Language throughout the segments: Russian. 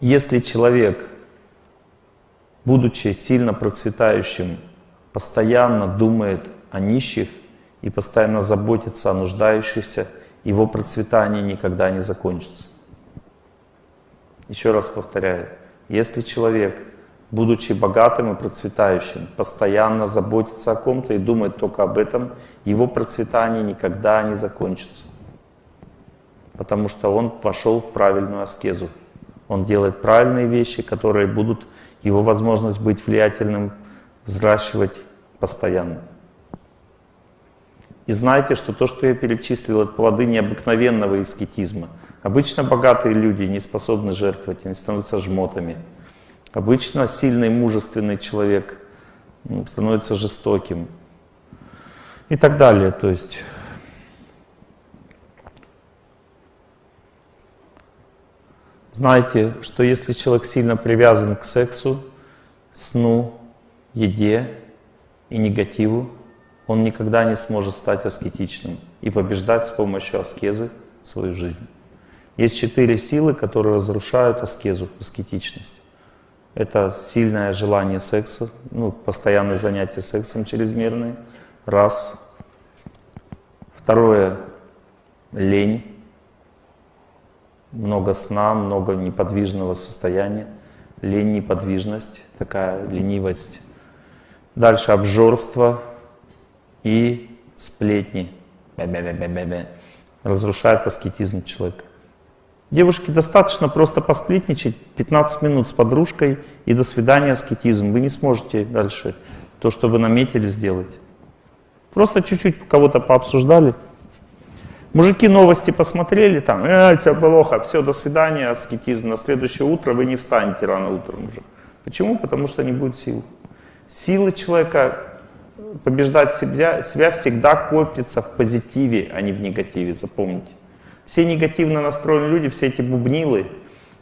Если человек, будучи сильно процветающим, постоянно думает о нищих и постоянно заботится о нуждающихся, его процветание никогда не закончится. Еще раз повторяю, если человек, будучи богатым и процветающим, постоянно заботится о ком-то и думает только об этом, его процветание никогда не закончится. Потому что он вошел в правильную аскезу. Он делает правильные вещи, которые будут его возможность быть влиятельным взращивать постоянно. И знайте, что то, что я перечислил, это плоды необыкновенного аскетизма. Обычно богатые люди не способны жертвовать, они становятся жмотами. Обычно сильный, мужественный человек ну, становится жестоким. И так далее. То есть Знайте, что если человек сильно привязан к сексу, сну, еде и негативу, он никогда не сможет стать аскетичным и побеждать с помощью аскезы свою жизнь. Есть четыре силы, которые разрушают аскезу, аскетичность. Это сильное желание секса, ну, постоянные занятия сексом чрезмерные, раз. Второе — лень много сна, много неподвижного состояния, лень, неподвижность, такая ленивость. Дальше обжорство и сплетни. Бе -бе -бе. Разрушает аскетизм человека. Девушке достаточно просто посплетничать 15 минут с подружкой и до свидания аскетизм. Вы не сможете дальше то, что вы наметили сделать. Просто чуть-чуть кого-то пообсуждали, Мужики новости посмотрели, там, э, все плохо, все, до свидания, аскетизм. На следующее утро вы не встанете рано утром уже. Почему? Потому что не будет сил. Силы человека побеждать себя, себя всегда копится в позитиве, а не в негативе, запомните. Все негативно настроенные люди, все эти бубнилы,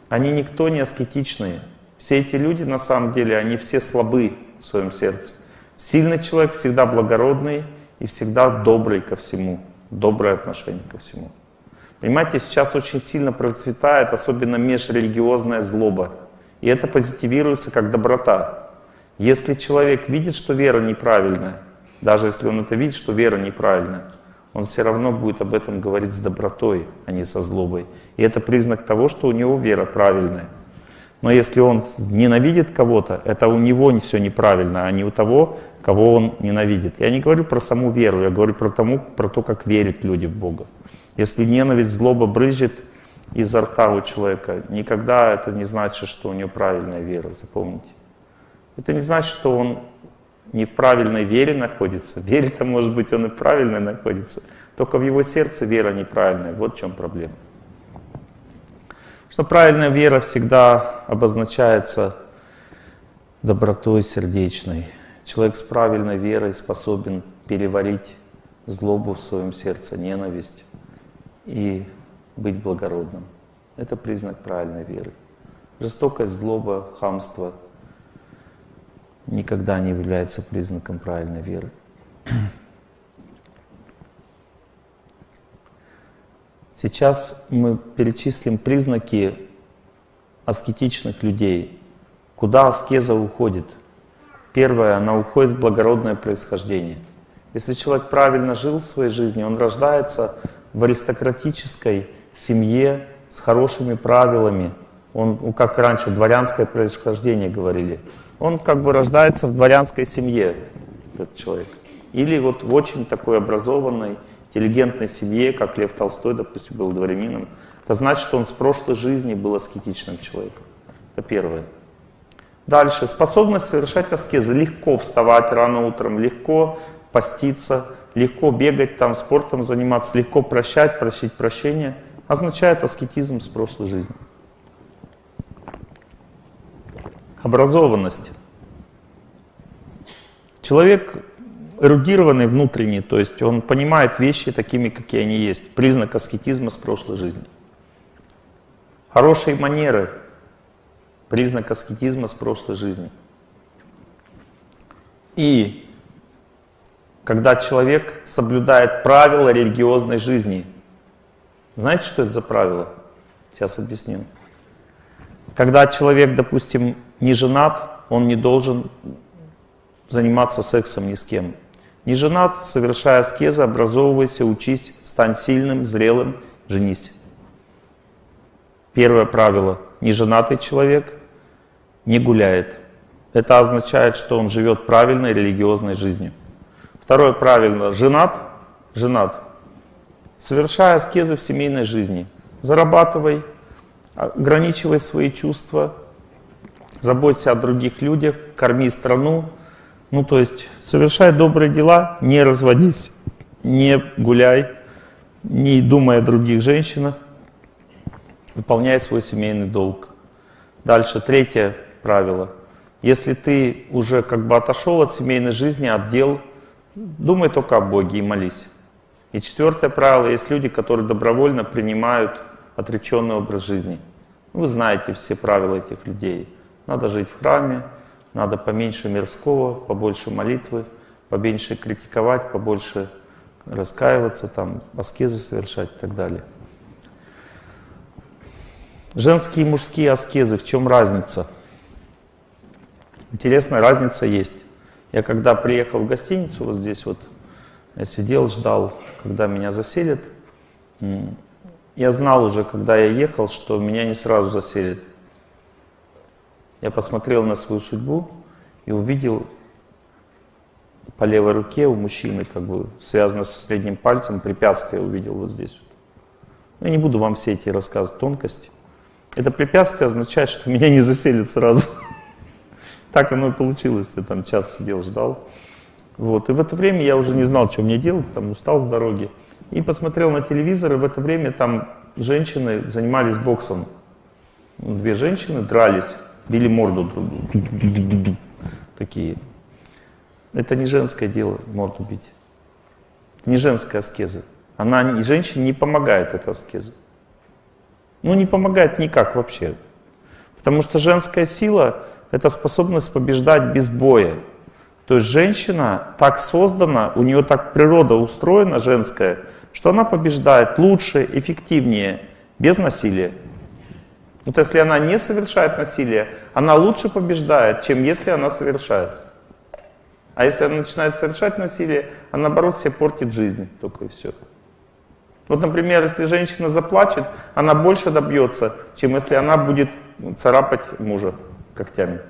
они никто не аскетичные. Все эти люди, на самом деле, они все слабы в своем сердце. Сильный человек всегда благородный и всегда добрый ко всему доброе отношение ко всему. Понимаете, сейчас очень сильно процветает, особенно межрелигиозная злоба. И это позитивируется как доброта. Если человек видит, что вера неправильная, даже если он это видит, что вера неправильная, он все равно будет об этом говорить с добротой, а не со злобой. И это признак того, что у него вера правильная. Но если он ненавидит кого-то, это у него не все неправильно, а не у того, кого он ненавидит. Я не говорю про саму веру, я говорю про, тому, про то, как верят люди в Бога. Если ненависть, злоба брызжет изо рта у человека, никогда это не значит, что у него правильная вера, запомните. Это не значит, что он не в правильной вере находится. Вере-то, может быть, он и правильно находится. Только в его сердце вера неправильная. Вот в чем проблема. Что правильная вера всегда обозначается добротой сердечной. Человек с правильной верой способен переварить злобу в своем сердце, ненависть и быть благородным. Это признак правильной веры. Жестокость, злоба, хамство никогда не является признаком правильной веры. Сейчас мы перечислим признаки аскетичных людей. Куда аскеза уходит? Первое, она уходит в благородное происхождение. Если человек правильно жил в своей жизни, он рождается в аристократической семье с хорошими правилами. Он, ну, как раньше, дворянское происхождение говорили. Он как бы рождается в дворянской семье, этот человек. Или вот в очень такой образованной, интеллигентной семье, как Лев Толстой, допустим, был дворянином, это значит, что он с прошлой жизни был аскетичным человеком. Это первое. Дальше. Способность совершать аскезы. Легко вставать рано утром, легко поститься, легко бегать, там, спортом заниматься, легко прощать, просить прощения. Означает аскетизм с прошлой жизни. Образованность. Человек эрудированный внутренний, то есть он понимает вещи такими, какие они есть. Признак аскетизма с прошлой жизни. Хорошие манеры. Признак аскетизма с прошлой жизни. И когда человек соблюдает правила религиозной жизни. Знаете, что это за правило? Сейчас объясню. Когда человек, допустим, не женат, он не должен заниматься сексом ни с кем. Не женат, совершая аскезы, образовывайся, учись, стань сильным, зрелым, женись. Первое правило. Неженатый человек не гуляет. Это означает, что он живет правильной религиозной жизнью. Второе правило. Женат, женат. Совершая аскезы в семейной жизни. Зарабатывай, ограничивай свои чувства, заботься о других людях, корми страну. Ну, то есть, совершай добрые дела, не разводись, не гуляй, не думай о других женщинах, выполняй свой семейный долг. Дальше, третье правило. Если ты уже как бы отошел от семейной жизни, от дел, думай только о Боге и молись. И четвертое правило, есть люди, которые добровольно принимают отреченный образ жизни. Вы знаете все правила этих людей. Надо жить в храме, надо поменьше мирского, побольше молитвы, поменьше критиковать, побольше раскаиваться, там, аскезы совершать и так далее. Женские и мужские аскезы, в чем разница? Интересная разница есть. Я когда приехал в гостиницу, вот здесь вот, я сидел, ждал, когда меня заселят. Я знал уже, когда я ехал, что меня не сразу заселят. Я посмотрел на свою судьбу и увидел по левой руке у мужчины, как бы связано со средним пальцем, препятствие увидел вот здесь. Я не буду вам все эти рассказывать тонкости. Это препятствие означает, что меня не заселят сразу. Так оно и получилось. Я там час сидел, ждал. Вот. И в это время я уже не знал, что мне делать, там устал с дороги. И посмотрел на телевизор, и в это время там женщины занимались боксом. Ну, две женщины дрались, били морду друг другу. Такие. Это не женское дело, морду бить. Не женская аскеза. Она, женщине не помогает эта аскеза. Ну, не помогает никак вообще. Потому что женская сила — это способность побеждать без боя. То есть женщина так создана, у нее так природа устроена женская, что она побеждает лучше, эффективнее, без насилия. Вот если она не совершает насилие, она лучше побеждает, чем если она совершает. А если она начинает совершать насилие, она наоборот себе портит жизнь только и все. Вот, например, если женщина заплачет, она больше добьется, чем если она будет царапать мужа когтями.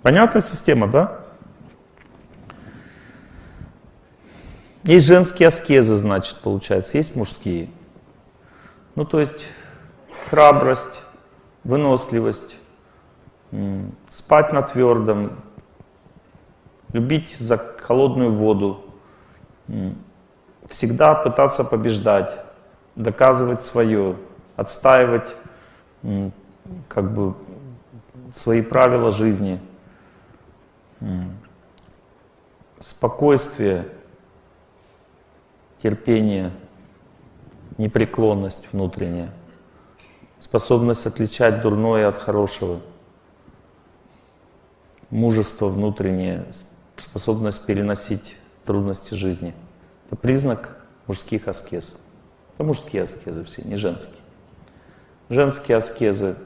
Понятная система, да? Есть женские аскезы, значит, получается, есть мужские. Ну, то есть храбрость, выносливость, спать на твердом, любить за холодную воду, всегда пытаться побеждать, доказывать свое, отстаивать как бы свои правила жизни, спокойствие, терпение, непреклонность внутренняя, способность отличать дурное от хорошего, мужество внутреннее, способность переносить трудности жизни. Это признак мужских аскез. Это мужские аскезы все, не женские. Женские аскезы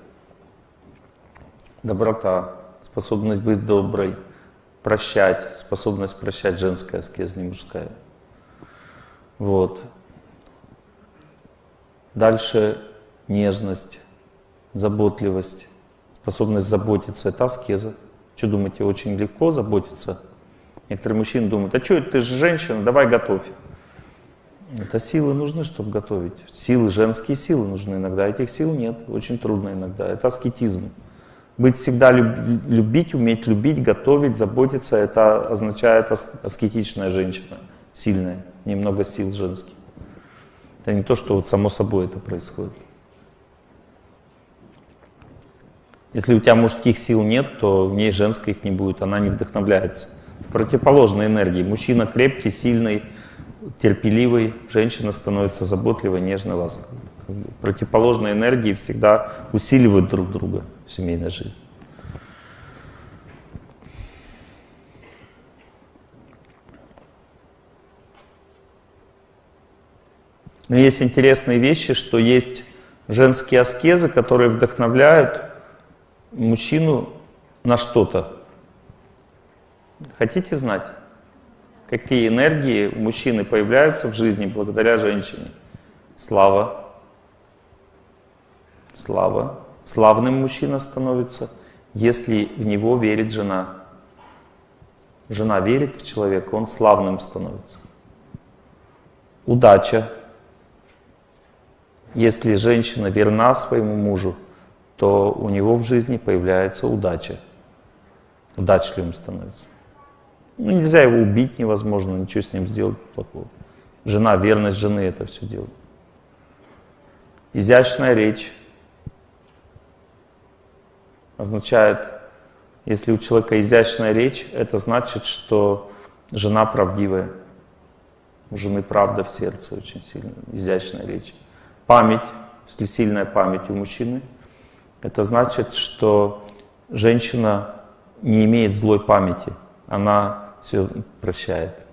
— доброта, способность быть доброй, прощать, способность прощать женская аскеза, не мужская — вот. Дальше нежность, заботливость, способность заботиться. Это аскеза. Что думаете, очень легко заботиться? Некоторые мужчины думают, а что, ты же женщина, давай готовь. Это силы нужны, чтобы готовить. Силы, женские силы нужны иногда. Этих сил нет, очень трудно иногда. Это аскетизм. Быть всегда люб, любить, уметь любить, готовить, заботиться, это означает аскетичная женщина, сильная немного сил женских. Это не то, что вот само собой это происходит. Если у тебя мужских сил нет, то в ней женской их не будет, она не вдохновляется. Противоположные энергии. Мужчина крепкий, сильный, терпеливый, женщина становится заботливой, нежной, ласковой. Противоположные энергии всегда усиливают друг друга в семейной жизни. Но есть интересные вещи, что есть женские аскезы, которые вдохновляют мужчину на что-то. Хотите знать, какие энергии у мужчины появляются в жизни благодаря женщине? Слава. Слава. Славным мужчина становится, если в него верит жена. Жена верит в человека, он славным становится. Удача. Если женщина верна своему мужу, то у него в жизни появляется удача. Удачливым становится. Ну, нельзя его убить невозможно, ничего с ним сделать плохого. Жена, верность жены это все делает. Изящная речь означает, если у человека изящная речь, это значит, что жена правдивая. У жены правда в сердце очень сильно, изящная речь. Память, если сильная память у мужчины, это значит, что женщина не имеет злой памяти. Она все прощает.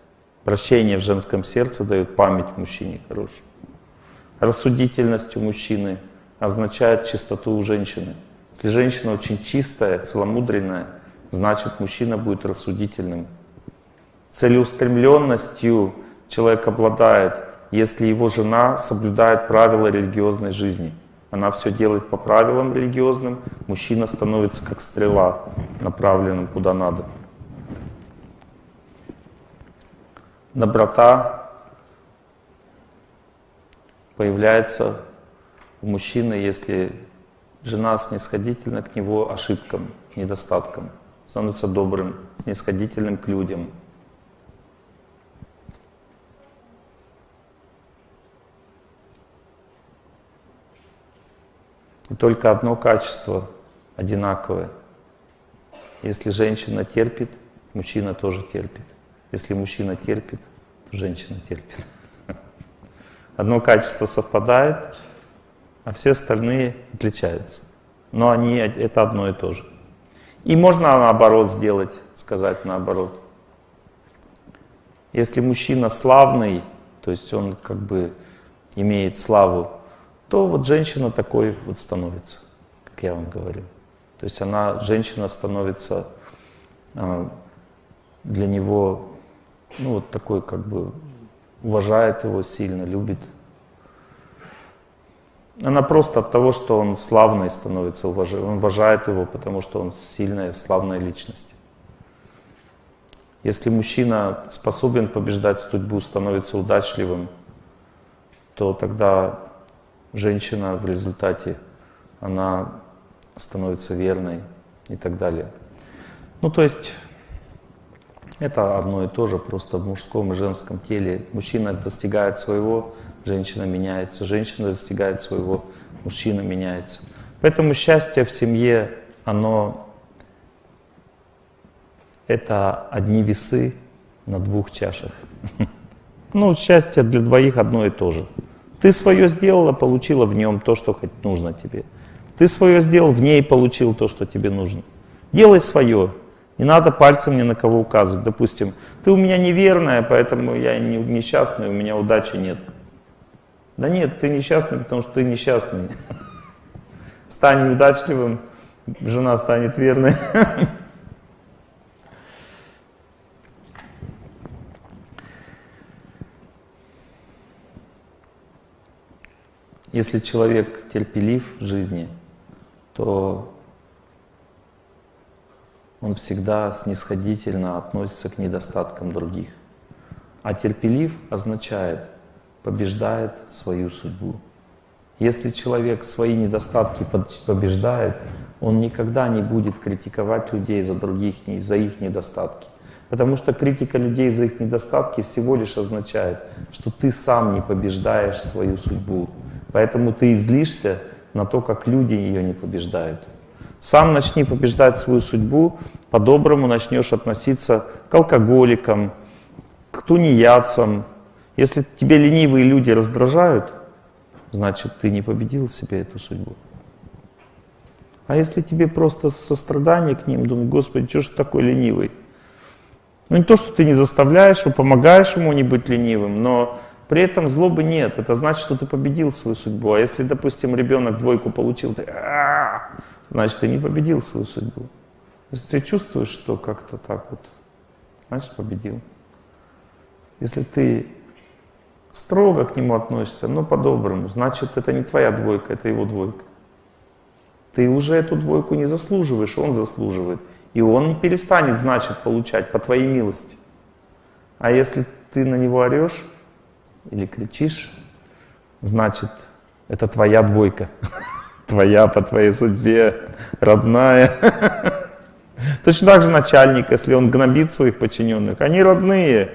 Прощение в женском сердце дает память мужчине хорошую. Рассудительность у мужчины означает чистоту у женщины. Если женщина очень чистая, целомудренная, значит мужчина будет рассудительным. Целеустремленностью человек обладает, если его жена соблюдает правила религиозной жизни. Она все делает по правилам религиозным, мужчина становится как стрела, направленным куда надо. Доброта появляется у мужчины, если Жена снисходительна к него ошибкам, недостаткам, становится добрым, снисходительным к людям. И только одно качество одинаковое. Если женщина терпит, мужчина тоже терпит. Если мужчина терпит, то женщина терпит. Одно качество совпадает, а все остальные отличаются. Но они это одно и то же. И можно наоборот сделать, сказать наоборот. Если мужчина славный, то есть он как бы имеет славу, то вот женщина такой вот становится, как я вам говорю. То есть она, женщина становится э, для него, ну вот такой как бы уважает его сильно, любит. Она просто от того, что он славный становится, уважает, он уважает его, потому что он сильная, славная личность. Если мужчина способен побеждать судьбу, становится удачливым, то тогда женщина в результате, она становится верной и так далее. Ну, то есть, это одно и то же, просто в мужском и женском теле. Мужчина достигает своего, женщина меняется, женщина достигает своего, мужчина меняется. Поэтому счастье в семье, оно это одни весы на двух чашах. Ну, счастье для двоих одно и то же. Ты свое сделала, получила в нем то, что нужно тебе. Ты свое сделал, в ней получил то, что тебе нужно. Делай свое. Не надо пальцем ни на кого указывать. Допустим, ты у меня неверная, поэтому я несчастный, у меня удачи нет. Да нет, ты несчастный, потому что ты несчастный. Стань неудачливым, жена станет верной. Если человек терпелив в жизни, то он всегда снисходительно относится к недостаткам других. А терпелив означает – побеждает свою судьбу. Если человек свои недостатки побеждает, он никогда не будет критиковать людей за других, за их недостатки. Потому что критика людей за их недостатки всего лишь означает, что ты сам не побеждаешь свою судьбу. Поэтому ты излишься на то, как люди ее не побеждают. Сам начни побеждать свою судьбу, по-доброму начнешь относиться к алкоголикам, к тунеядцам, если тебе ленивые люди раздражают, значит, ты не победил себе эту судьбу. А если тебе просто сострадание к ним, думаю, Господи, что ж ты такой ленивый? Ну не то, что ты не заставляешь его, помогаешь ему не быть ленивым, но При этом злобы нет. Это значит, что ты победил свою судьбу. А если, допустим, ребенок двойку получил, ты значит, ты не победил свою судьбу. Если ты чувствуешь, что как-то так вот, значит, победил. Если ты строго к нему относишься, но по-доброму, значит, это не твоя двойка, это его двойка. Ты уже эту двойку не заслуживаешь, он заслуживает. И он не перестанет, значит, получать по твоей милости. А если ты на него орешь или кричишь, значит, это твоя двойка. Твоя по твоей судьбе, родная. Точно так же начальник, если он гнобит своих подчиненных, они родные,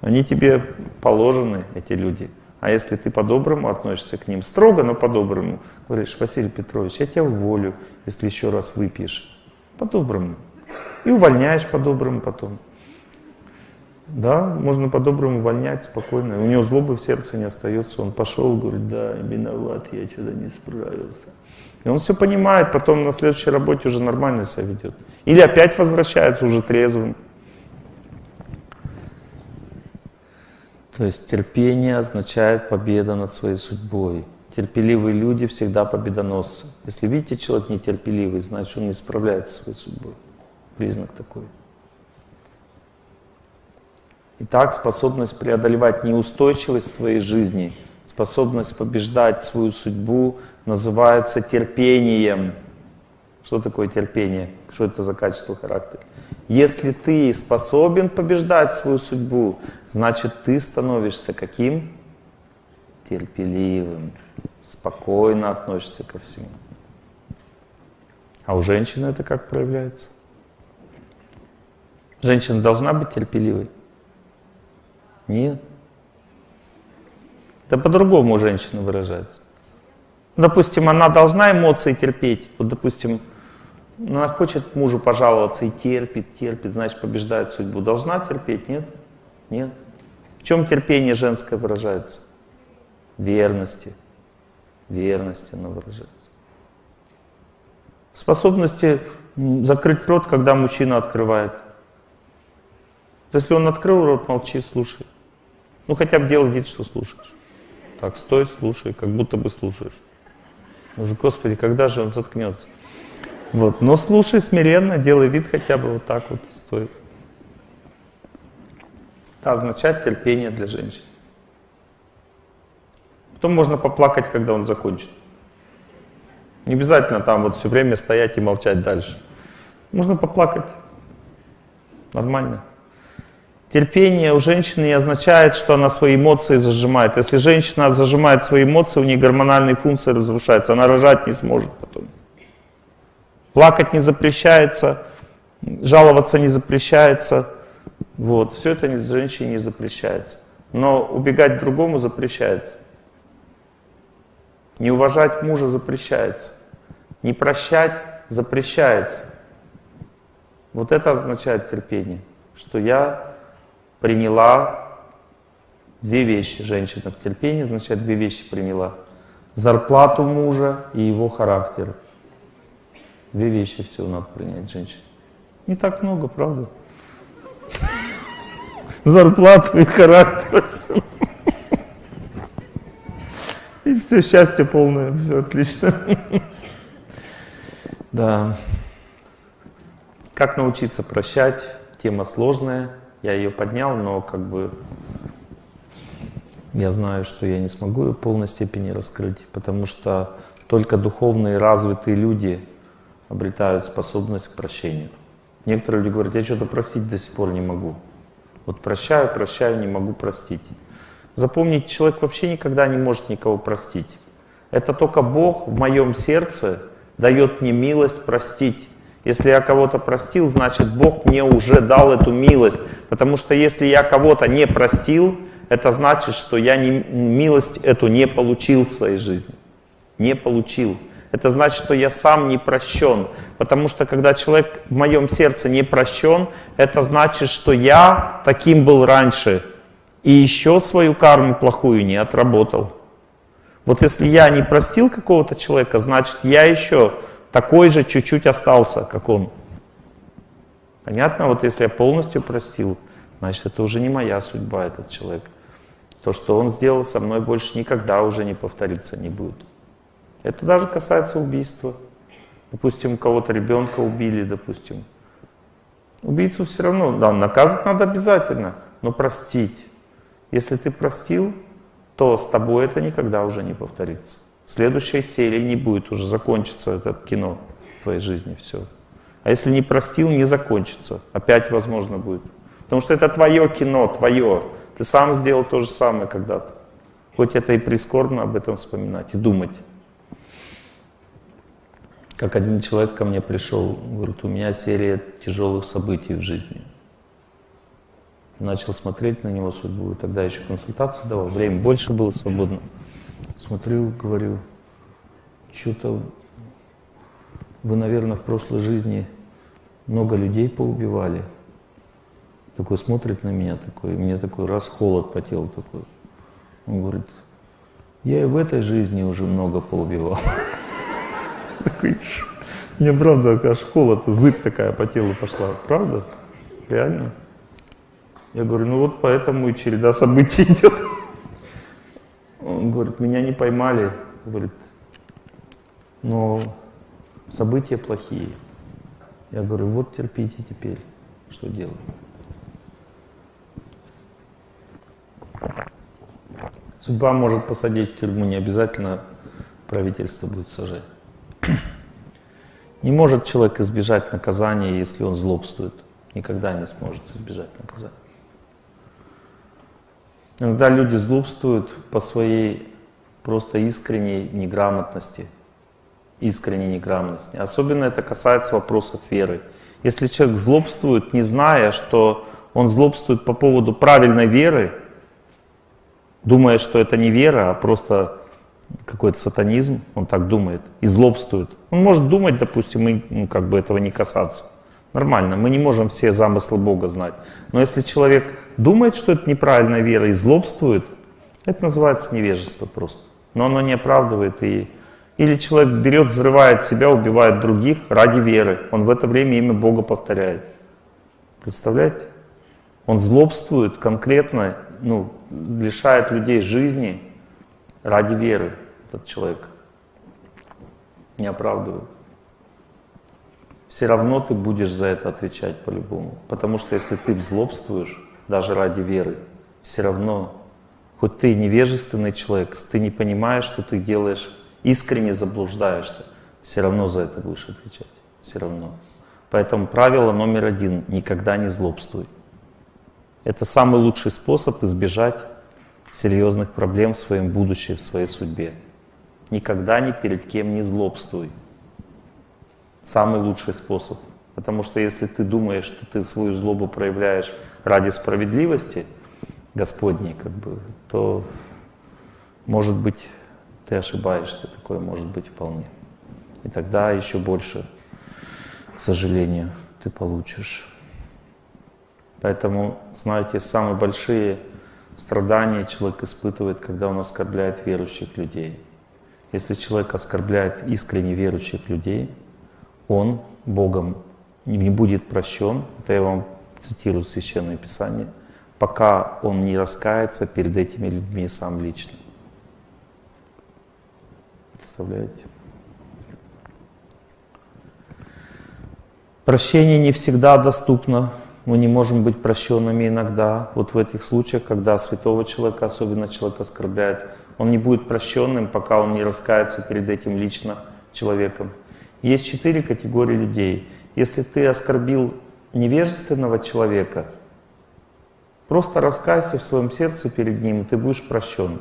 они тебе положены, эти люди. А если ты по-доброму относишься к ним, строго, но по-доброму, говоришь, Василий Петрович, я тебя уволю, если еще раз выпьешь. По-доброму. И увольняешь по-доброму потом. Да, можно по-доброму увольнять спокойно. У него злобы в сердце не остается. Он пошел, говорит, да, виноват, я что-то не справился. И он все понимает, потом на следующей работе уже нормально себя ведет. Или опять возвращается уже трезвым. То есть терпение означает победа над своей судьбой. Терпеливые люди всегда победоносцы. Если видите, человек нетерпеливый, значит он не справляется со своей судьбой. Признак такой. Итак, способность преодолевать неустойчивость своей жизни, способность побеждать свою судьбу называется терпением. Что такое терпение? Что это за качество характера? Если ты способен побеждать свою судьбу, значит ты становишься каким? Терпеливым, спокойно относишься ко всему. А у женщины это как проявляется? Женщина должна быть терпеливой? Нет. Это по-другому у женщины выражается. Допустим, она должна эмоции терпеть. Вот, допустим, она хочет мужу пожаловаться и терпит, терпит, значит, побеждает судьбу. Должна терпеть? Нет? Нет. В чем терпение женское выражается? Верности. Верности оно выражается. Способности закрыть рот, когда мужчина открывает. Если он открыл рот, молчи, слушай. Ну хотя бы делай вид, что слушаешь. Так, стой, слушай, как будто бы слушаешь. Уже, Господи, когда же он заткнется? Вот. Но слушай смиренно, делай вид хотя бы вот так вот, стой. Это означает терпение для женщин. Потом можно поплакать, когда он закончит. Не обязательно там вот все время стоять и молчать дальше. Можно поплакать. Нормально. Терпение у женщины не означает, что она свои эмоции зажимает. Если женщина зажимает свои эмоции, у нее гормональные функции разрушаются, она рожать не сможет потом. Плакать не запрещается, жаловаться не запрещается. Вот, все это женщине не запрещается. Но убегать другому запрещается. Не уважать мужа запрещается. Не прощать запрещается. Вот это означает терпение, что я приняла две вещи. Женщина в терпении, значит, две вещи приняла. Зарплату мужа и его характер. Две вещи всего надо принять женщине. Не так много, правда? Зарплату и характер. И все, счастье полное, все отлично. Да. Как научиться прощать? Тема сложная я ее поднял, но как бы я знаю, что я не смогу ее в полной степени раскрыть, потому что только духовные развитые люди обретают способность к прощению. Некоторые люди говорят, я что-то простить до сих пор не могу. Вот прощаю, прощаю, не могу простить. Запомните, человек вообще никогда не может никого простить. Это только Бог в моем сердце дает мне милость простить. Если я кого-то простил, значит Бог мне уже дал эту милость. Потому что если я кого-то не простил, это значит, что я не, милость эту не получил в своей жизни. Не получил. Это значит, что я сам не прощен. Потому что когда человек в моем сердце не прощен, это значит, что я таким был раньше. И еще свою карму плохую не отработал. Вот если я не простил какого-то человека, значит я еще такой же чуть-чуть остался, как он. Понятно? Вот если я полностью простил, значит, это уже не моя судьба, этот человек. То, что он сделал со мной, больше никогда уже не повториться не будет. Это даже касается убийства. Допустим, кого-то ребенка убили, допустим. Убийцу все равно, да, наказывать надо обязательно, но простить. Если ты простил, то с тобой это никогда уже не повторится. Следующей серии не будет, уже закончится это кино в твоей жизни, все. А если не простил, не закончится. Опять возможно будет. Потому что это твое кино, твое. Ты сам сделал то же самое когда-то. Хоть это и прискорбно об этом вспоминать и думать. Как один человек ко мне пришел, говорит, у меня серия тяжелых событий в жизни. Начал смотреть на него судьбу, тогда еще консультации давал, время больше было свободно. Смотрю, говорю, что-то вы, наверное, в прошлой жизни много людей поубивали. Такой смотрит на меня, такой, и мне такой раз холод по телу такой. Он говорит, я и в этой жизни уже много поубивал. Такой, мне правда аж холод, зыб такая по телу пошла. Правда? Реально? Я говорю, ну вот поэтому и череда событий идет. Он говорит, меня не поймали. Говорит, но события плохие. Я говорю, вот терпите теперь, что делать. Судьба может посадить в тюрьму, не обязательно правительство будет сажать. Не может человек избежать наказания, если он злобствует. Никогда не сможет избежать наказания. Иногда люди злобствуют по своей просто искренней неграмотности. Искренней неграмотности. Особенно это касается вопросов веры. Если человек злобствует, не зная, что он злобствует по поводу правильной веры, думая, что это не вера, а просто какой-то сатанизм, он так думает и злобствует. Он может думать, допустим, и ну, как бы этого не касаться. Нормально, мы не можем все замыслы Бога знать. Но если человек думает, что это неправильная вера и злобствует, это называется невежество просто. Но оно не оправдывает и... Или человек берет, взрывает себя, убивает других ради веры. Он в это время имя Бога повторяет. Представляете? Он злобствует конкретно, ну, лишает людей жизни ради веры этот человек. Не оправдывает. Все равно ты будешь за это отвечать по-любому. Потому что если ты злобствуешь, даже ради веры, все равно, хоть ты невежественный человек, ты не понимаешь, что ты делаешь, искренне заблуждаешься, все равно за это будешь отвечать. Все равно. Поэтому правило номер один – никогда не злобствуй. Это самый лучший способ избежать серьезных проблем в своем будущем, в своей судьбе. Никогда ни перед кем не злобствуй. Самый лучший способ. Потому что если ты думаешь, что ты свою злобу проявляешь ради справедливости Господней, как бы, то, может быть, ты ошибаешься, такое может быть вполне. И тогда еще больше, к сожалению, ты получишь. Поэтому, знаете, самые большие страдания человек испытывает, когда он оскорбляет верующих людей. Если человек оскорбляет искренне верующих людей, он Богом не будет прощен, это я вам цитирую Священное Писание, пока он не раскается перед этими людьми сам лично. Представляете? Прощение не всегда доступно мы не можем быть прощенными иногда. Вот в этих случаях, когда святого человека, особенно человек оскорбляет, он не будет прощенным, пока он не раскается перед этим лично человеком. Есть четыре категории людей. Если ты оскорбил невежественного человека, просто раскайся в своем сердце перед ним, и ты будешь прощен.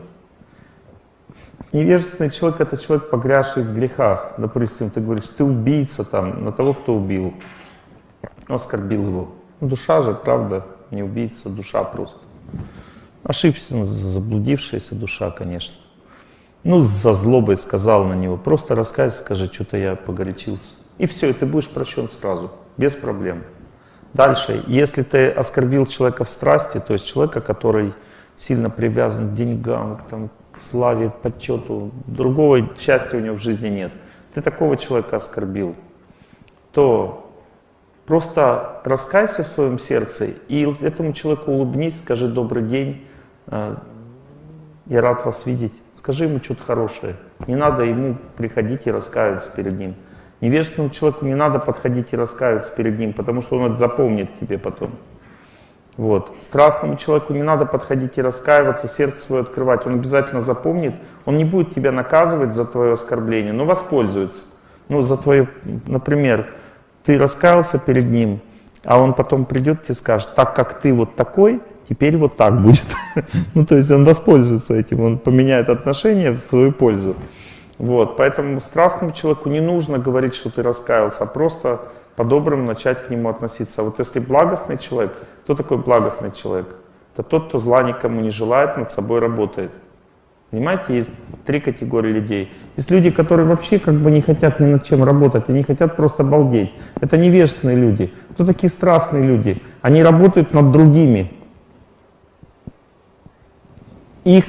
Невежественный человек — это человек, погрязший в грехах. Допустим, ты говоришь, ты убийца там, на того, кто убил, оскорбил его. Душа же, правда, не убийца, душа просто. Ошибся, ну, заблудившаяся душа, конечно. Ну, за злобой сказал на него. Просто раскайся, скажи, что-то я погорячился. И все, и ты будешь прощен сразу, без проблем. Дальше, если ты оскорбил человека в страсти, то есть человека, который сильно привязан к деньгам, к, там, к славе, почету, другого счастья у него в жизни нет, ты такого человека оскорбил, то Просто раскайся в своем сердце и этому человеку улыбнись, скажи добрый день, э, я рад вас видеть. Скажи ему что-то хорошее. Не надо ему приходить и раскаиваться перед ним. Невежественному человеку не надо подходить и раскаиваться перед ним, потому что он это запомнит тебе потом. Вот. Страстному человеку не надо подходить и раскаиваться, сердце свое открывать. Он обязательно запомнит, он не будет тебя наказывать за твое оскорбление, но воспользуется. Ну, за твое, например, ты раскаялся перед ним, а он потом придет и скажет, так как ты вот такой, теперь вот так будет. ну, то есть он воспользуется этим, он поменяет отношения в свою пользу. Вот, поэтому страстному человеку не нужно говорить, что ты раскаялся, а просто по-доброму начать к нему относиться. Вот если благостный человек, кто такой благостный человек? Это тот, кто зла никому не желает, над собой работает. Понимаете, есть три категории людей. Есть люди, которые вообще как бы не хотят ни над чем работать, они хотят просто балдеть. Это невежественные люди. Кто такие страстные люди? Они работают над другими. Их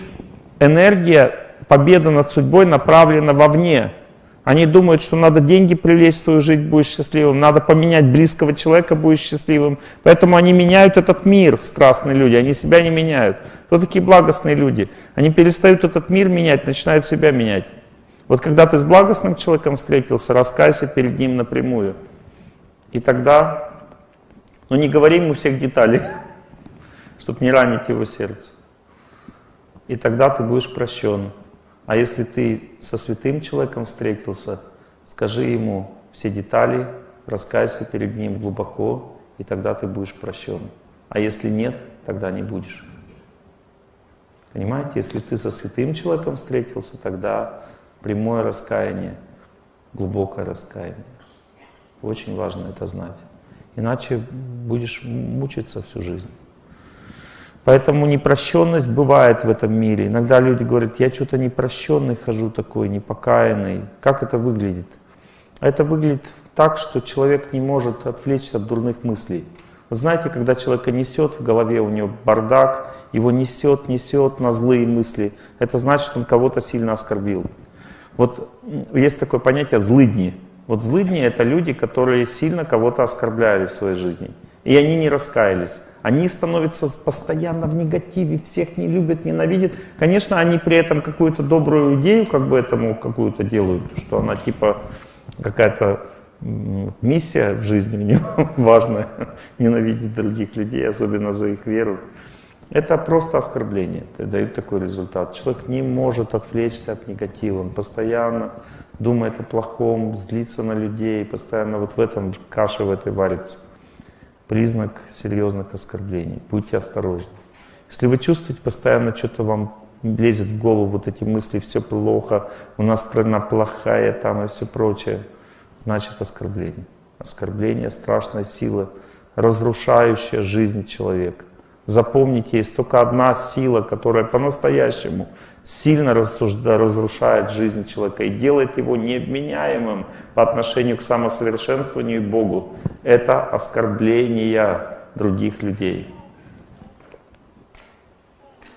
энергия, победа над судьбой направлена вовне. Они думают, что надо деньги привлечь в свою жизнь, будешь счастливым, надо поменять близкого человека, будешь счастливым. Поэтому они меняют этот мир, страстные люди, они себя не меняют. Кто такие благостные люди? Они перестают этот мир менять, начинают себя менять. Вот когда ты с благостным человеком встретился, раскайся перед ним напрямую. И тогда, ну не говори ему всех деталей, чтобы не ранить его сердце. И тогда ты будешь прощен. А если ты со святым человеком встретился, скажи ему все детали, раскайся перед ним глубоко, и тогда ты будешь прощен. А если нет, тогда не будешь. Понимаете, если ты со святым человеком встретился, тогда прямое раскаяние, глубокое раскаяние. Очень важно это знать. Иначе будешь мучиться всю жизнь. Поэтому непрощенность бывает в этом мире. Иногда люди говорят, я что-то непрощенный хожу такой, непокаянный. Как это выглядит? Это выглядит так, что человек не может отвлечься от дурных мыслей. Вы знаете, когда человека несет в голове, у него бардак, его несет, несет на злые мысли, это значит, он кого-то сильно оскорбил. Вот есть такое понятие «злыдни». Вот злыдни — это люди, которые сильно кого-то оскорбляли в своей жизни. И они не раскаялись. Они становятся постоянно в негативе, всех не любят, ненавидят. Конечно, они при этом какую-то добрую идею как бы этому какую-то делают, что она типа какая-то миссия в жизни у него важная, ненавидеть других людей, особенно за их веру. Это просто оскорбление, это дает такой результат. Человек не может отвлечься от негатива, он постоянно думает о плохом, злится на людей, постоянно вот в этом каше в этой варится признак серьезных оскорблений. Будьте осторожны. Если вы чувствуете постоянно что-то вам лезет в голову, вот эти мысли, все плохо, у нас страна плохая там и все прочее, значит оскорбление. Оскорбление — страшная сила, разрушающая жизнь человека. Запомните, есть только одна сила, которая по-настоящему сильно разрушает жизнь человека и делает его невменяемым по отношению к самосовершенствованию и Богу. Это оскорбление других людей.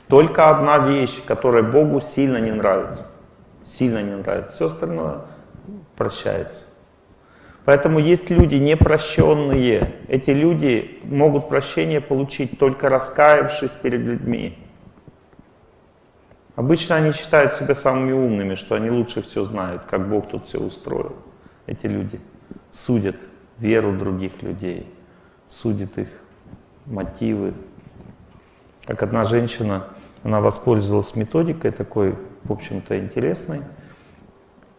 Только одна вещь, которая Богу сильно не нравится. Сильно не нравится. Все остальное прощается. Поэтому есть люди непрощенные. Эти люди могут прощение получить только раскаявшись перед людьми. Обычно они считают себя самыми умными, что они лучше все знают, как Бог тут все устроил. Эти люди судят веру других людей, судят их мотивы. Как одна женщина, она воспользовалась методикой такой, в общем-то, интересной,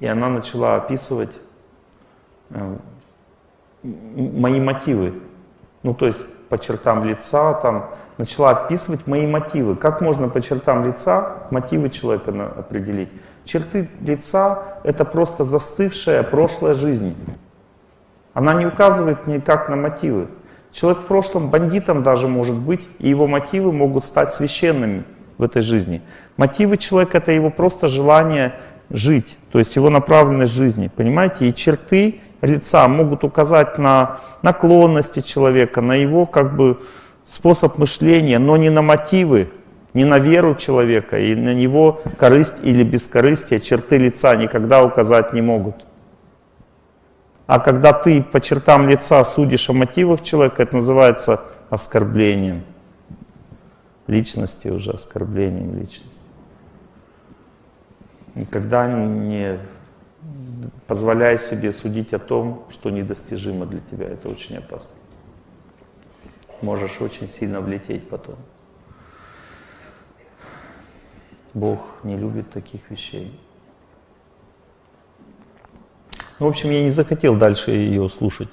и она начала описывать мои мотивы. Ну, то есть по чертам лица, там, начала описывать мои мотивы. Как можно по чертам лица мотивы человека определить? Черты лица — это просто застывшая прошлая жизнь. Она не указывает никак на мотивы. Человек в прошлом бандитом даже может быть, и его мотивы могут стать священными в этой жизни. Мотивы человека — это его просто желание жить, то есть его направленность жизни, понимаете? И черты лица могут указать на наклонности человека, на его как бы способ мышления, но не на мотивы, не на веру человека, и на него корысть или бескорыстие, черты лица никогда указать не могут. А когда ты по чертам лица судишь о мотивах человека, это называется оскорблением личности уже, оскорблением личности. Никогда не позволяй себе судить о том, что недостижимо для тебя. Это очень опасно. Можешь очень сильно влететь потом. Бог не любит таких вещей. Ну, в общем, я не захотел дальше ее слушать.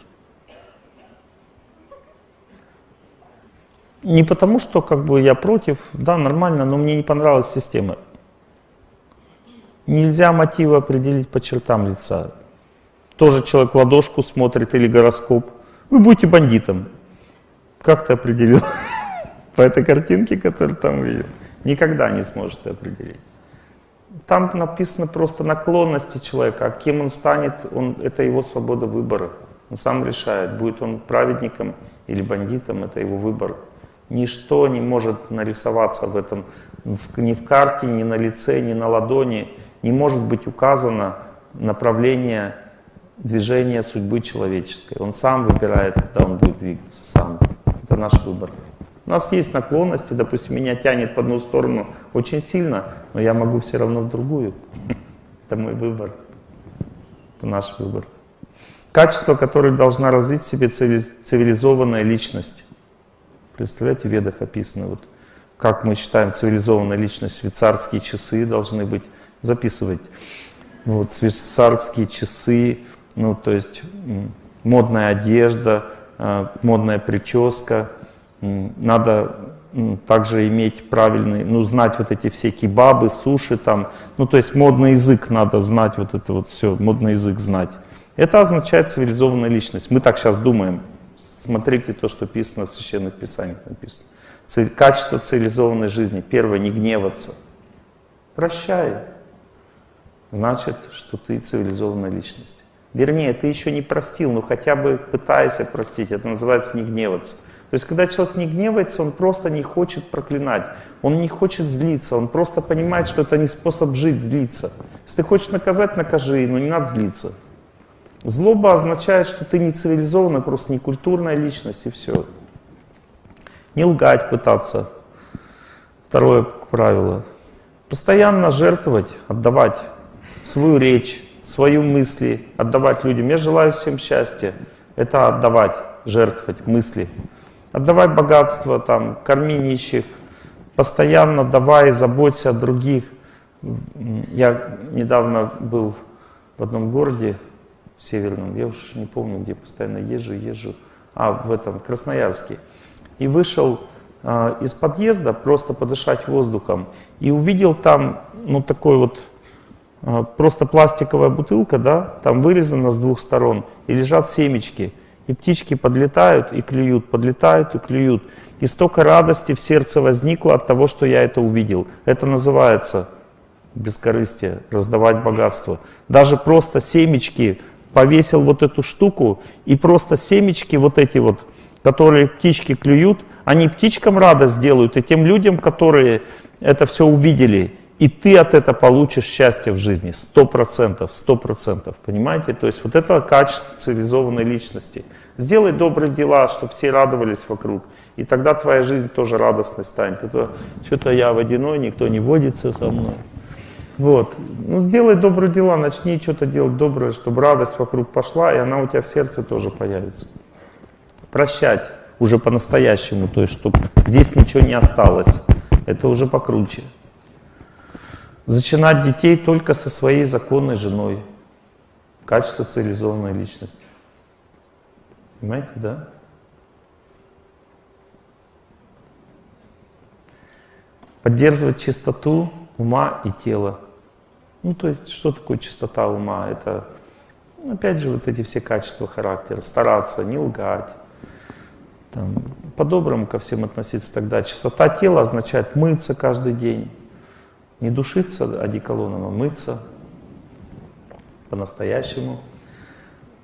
Не потому, что как бы я против, да, нормально, но мне не понравилась система. Нельзя мотивы определить по чертам лица. Тоже человек ладошку смотрит или гороскоп. Вы будете бандитом. Как ты определил? По этой картинке, которую там видел. Никогда не сможете определить. Там написано просто наклонности человека, а кем он станет, он, это его свобода выбора. Он сам решает, будет он праведником или бандитом, это его выбор. Ничто не может нарисоваться в этом, ни в карте, ни на лице, ни на ладони. Не может быть указано направление движения судьбы человеческой. Он сам выбирает, куда он будет двигаться, сам. Это наш выбор. У нас есть наклонности, допустим, меня тянет в одну сторону очень сильно, но я могу все равно в другую. Это мой выбор. Это наш выбор. Качество, которое должна развить в себе цивилизованная личность. Представляете, в ведах описано, вот, как мы считаем цивилизованная личность, швейцарские часы должны быть, записывать. Вот, швейцарские часы, ну, то есть модная одежда, а, модная прическа, надо также иметь правильный, ну, знать вот эти все кебабы, суши там, ну, то есть модный язык надо знать, вот это вот все, модный язык знать. Это означает цивилизованная личность. Мы так сейчас думаем. Смотрите то, что написано в Священных Писаниях написано. Качество цивилизованной жизни. Первое, не гневаться. Прощай. Значит, что ты цивилизованная личность. Вернее, ты еще не простил, но хотя бы пытайся простить. Это называется не гневаться. То есть, когда человек не гневается, он просто не хочет проклинать, он не хочет злиться, он просто понимает, что это не способ жить, злиться. Если ты хочешь наказать, накажи, но не надо злиться. Злоба означает, что ты не цивилизованная, просто не культурная личность, и все. Не лгать пытаться. Второе правило. Постоянно жертвовать, отдавать свою речь, свою мысли, отдавать людям. Я желаю всем счастья. Это отдавать, жертвовать мысли. Отдавай богатство, там, корми нищих, постоянно давай, заботься о других. Я недавно был в одном городе, в Северном, я уж не помню, где постоянно езжу, езжу, а в этом, Красноярске. И вышел э, из подъезда просто подышать воздухом и увидел там, ну, такой вот, просто пластиковая бутылка, да, там вырезана с двух сторон, и лежат семечки – и птички подлетают и клюют, подлетают и клюют. И столько радости в сердце возникло от того, что я это увидел. Это называется бескорыстие, раздавать богатство. Даже просто семечки, повесил вот эту штуку, и просто семечки вот эти вот, которые птички клюют, они птичкам радость делают, и тем людям, которые это все увидели, и ты от этого получишь счастье в жизни. Сто процентов, сто процентов. Понимаете? То есть вот это качество цивилизованной личности. Сделай добрые дела, чтобы все радовались вокруг. И тогда твоя жизнь тоже радостной станет. Это что-то я водяной, никто не водится со мной. Вот. Ну, сделай добрые дела, начни что-то делать доброе, чтобы радость вокруг пошла, и она у тебя в сердце тоже появится. Прощать уже по-настоящему, то есть, чтобы здесь ничего не осталось. Это уже покруче. Зачинать детей только со своей законной женой. Качество цивилизованной личности. Понимаете, да? Поддерживать чистоту ума и тела. Ну, то есть, что такое чистота ума? Это, опять же, вот эти все качества характера. Стараться, не лгать. По-доброму ко всем относиться тогда. Чистота тела означает мыться каждый день. Не душиться одеколоном, а мыться по-настоящему,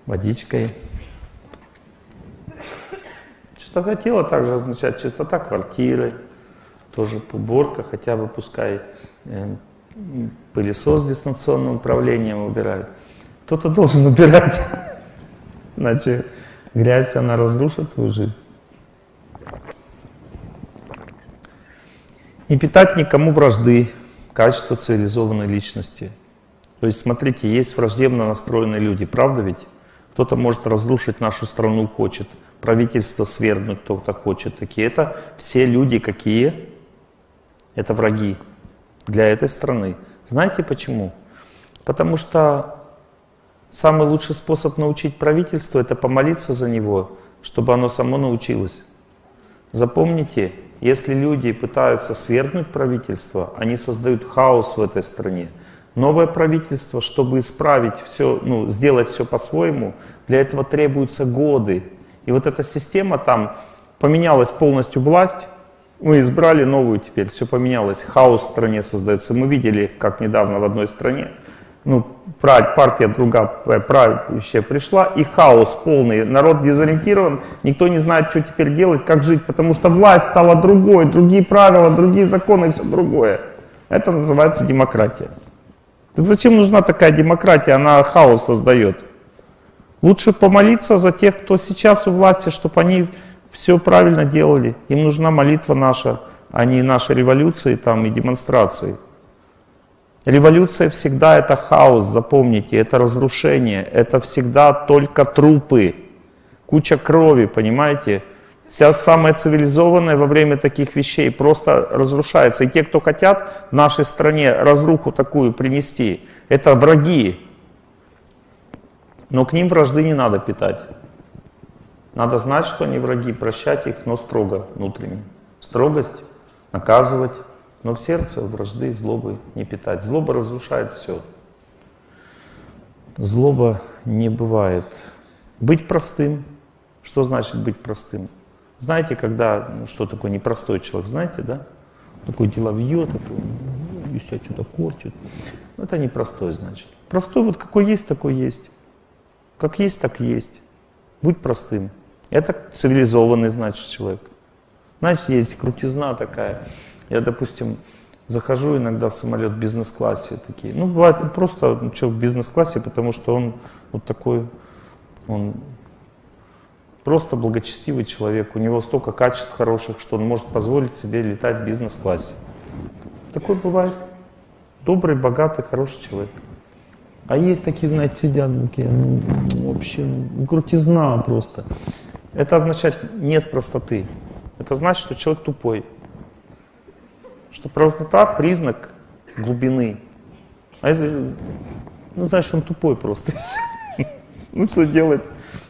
водичкой. Чистота тела также означает чистота квартиры, тоже уборка, хотя бы пускай э, пылесос с дистанционным управлением убирает. Кто-то должен убирать, иначе грязь, она разрушит твою жизнь. Не питать никому вражды, качество цивилизованной личности. То есть, смотрите, есть враждебно настроенные люди, правда ведь? Кто-то может разрушить нашу страну, хочет, правительство свергнуть, кто-то хочет. Такие это все люди какие? Это враги для этой страны. Знаете почему? Потому что самый лучший способ научить правительство — это помолиться за него, чтобы оно само научилось. Запомните, если люди пытаются свергнуть правительство, они создают хаос в этой стране. Новое правительство, чтобы исправить все, ну, сделать все по-своему, для этого требуются годы. И вот эта система там, поменялась полностью власть, мы избрали новую теперь, все поменялось, хаос в стране создается. Мы видели, как недавно в одной стране, ну, партия другая правящая пришла, и хаос полный, народ дезориентирован, никто не знает, что теперь делать, как жить, потому что власть стала другой, другие правила, другие законы, все другое. Это называется демократия. Так зачем нужна такая демократия? Она хаос создает. Лучше помолиться за тех, кто сейчас у власти, чтобы они все правильно делали. Им нужна молитва наша, а не наши революции там, и демонстрации. Революция всегда это хаос, запомните, это разрушение, это всегда только трупы, куча крови, понимаете? Вся самая цивилизованная во время таких вещей просто разрушается. И те, кто хотят в нашей стране разруху такую принести, это враги. Но к ним вражды не надо питать. Надо знать, что они враги, прощать их, но строго внутренне. Строгость, наказывать, но в сердце вражды и злобы не питать. Злоба разрушает все. Злоба не бывает. Быть простым. Что значит быть простым? Знаете, когда, ну, что такое непростой человек, знаете, да? Такой деловье, такой, ну, себя что-то корчит. Ну, это непростой, значит. Простой вот какой есть, такой есть. Как есть, так есть. Будь простым. Это цивилизованный, значит, человек. Значит, есть крутизна такая. Я, допустим, захожу иногда в самолет в бизнес-классе такие. Ну, бывает просто ну, человек в бизнес-классе, потому что он вот такой, он просто благочестивый человек. У него столько качеств хороших, что он может позволить себе летать в бизнес-классе. Такой бывает. Добрый, богатый, хороший человек. А есть такие, знаете, сидят такие, ну, вообще, ну, крутизна просто. Это означает нет простоты. Это значит, что человек тупой. Что простота — признак глубины. А если, ну, значит, он тупой просто. Ну, что делать?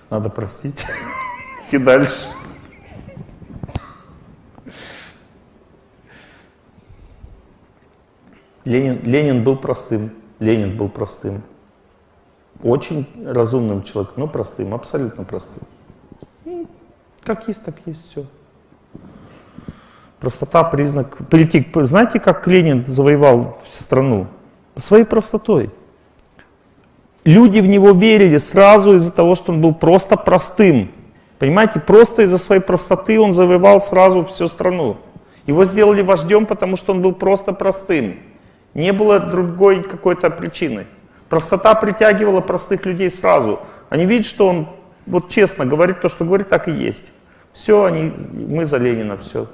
Надо простить. Идти дальше. Ленин, Ленин был простым. Ленин был простым. Очень разумным человеком, но простым, абсолютно простым. Как есть, так есть все. Простота признак. Прийти, знаете, как Ленин завоевал страну? Своей простотой. Люди в него верили сразу из-за того, что он был просто простым. Понимаете, просто из-за своей простоты он завоевал сразу всю страну. Его сделали вождем, потому что он был просто простым. Не было другой какой-то причины. Простота притягивала простых людей сразу. Они видят, что он вот честно говорит то, что говорит, так и есть. Все, они, мы за Ленина, все.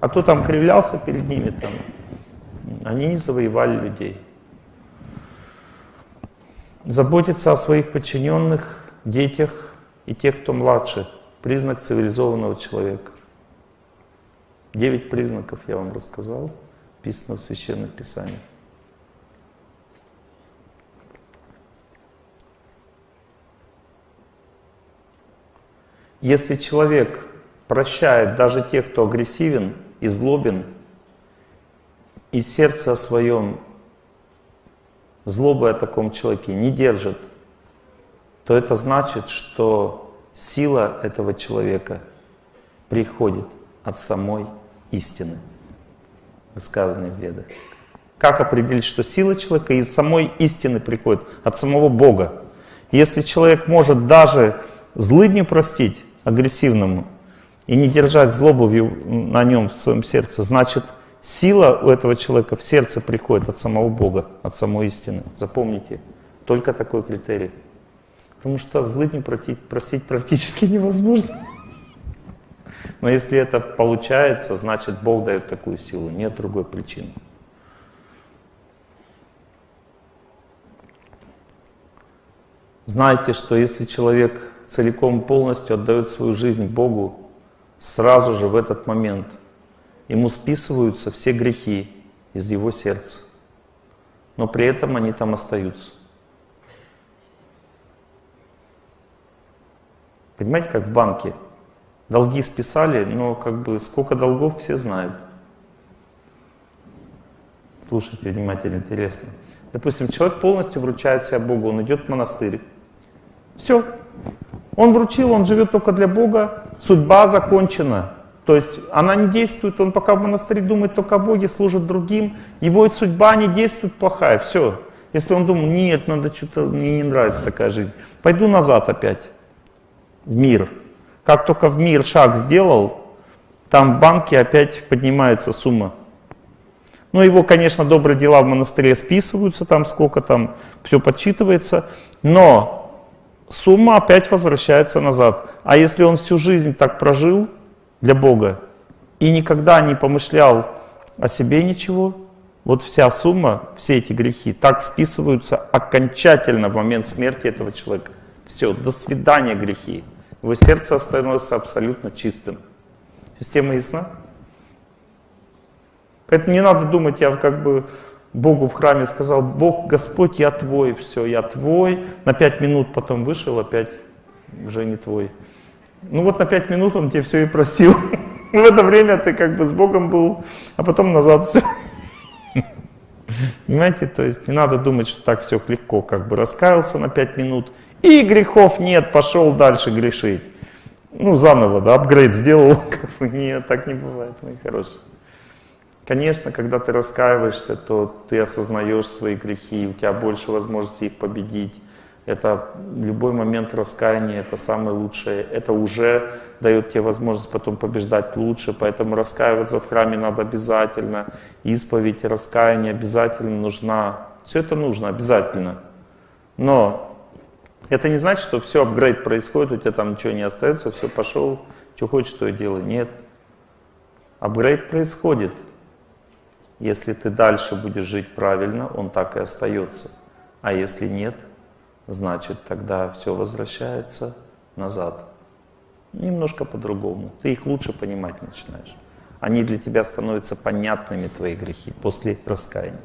А кто там кривлялся перед ними, там, они не завоевали людей. Заботиться о своих подчиненных, детях и тех, кто младше. Признак цивилизованного человека. Девять признаков я вам рассказал, писано в Священных Писаниях. Если человек прощает даже тех, кто агрессивен и злобен, и сердце о своем злобы о таком человеке не держит, то это значит, что сила этого человека приходит от самой истины, сказанной в Ведах. Как определить, что сила человека из самой истины приходит, от самого Бога? Если человек может даже злыдню простить, агрессивному и не держать злобу на нем в своем сердце, значит сила у этого человека в сердце приходит от самого Бога, от самой истины. Запомните, только такой критерий. Потому что злыдню простить практически невозможно. Но если это получается, значит Бог дает такую силу, нет другой причины. Знайте, что если человек целиком полностью отдает свою жизнь Богу, сразу же в этот момент ему списываются все грехи из его сердца. Но при этом они там остаются. Понимаете, как в банке. Долги списали, но как бы сколько долгов все знают. Слушайте внимательно, интересно. Допустим, человек полностью вручает себя Богу, он идет в монастырь. Все. Он вручил, он живет только для Бога, судьба закончена. То есть она не действует, он пока в монастыре думает только о Боге, служит другим, его судьба не действует плохая, все. Если он думает, нет, надо что-то, мне не нравится такая жизнь, пойду назад опять в мир. Как только в мир шаг сделал, там в банке опять поднимается сумма. Ну, его, конечно, добрые дела в монастыре списываются, там сколько там, все подсчитывается, но сумма опять возвращается назад. А если он всю жизнь так прожил для Бога и никогда не помышлял о себе ничего, вот вся сумма, все эти грехи так списываются окончательно в момент смерти этого человека. Все, до свидания грехи. Его сердце становится абсолютно чистым. Система ясна? Поэтому не надо думать, я как бы Богу в храме сказал, Бог, Господь, я твой, все, я твой. На пять минут потом вышел, опять уже не твой. Ну вот на пять минут он тебе все и простил. В это время ты как бы с Богом был, а потом назад все. Понимаете, то есть не надо думать, что так все легко, как бы раскаялся на пять минут, и грехов нет, пошел дальше грешить. Ну, заново, да, апгрейд сделал. Как бы, нет, так не бывает, мои хорошие. Конечно, когда ты раскаиваешься, то ты осознаешь свои грехи, у тебя больше возможности их победить. Это любой момент раскаяния, это самое лучшее. Это уже дает тебе возможность потом побеждать лучше, поэтому раскаиваться в храме надо обязательно. Исповедь и раскаяние обязательно нужна. Все это нужно обязательно. Но это не значит, что все, апгрейд происходит, у тебя там ничего не остается, все, пошел, что хочешь, что и делай. Нет. Апгрейд происходит. Если ты дальше будешь жить правильно, он так и остается. А если нет, значит тогда все возвращается назад. Немножко по-другому. Ты их лучше понимать начинаешь. Они для тебя становятся понятными, твои грехи, после раскаяния.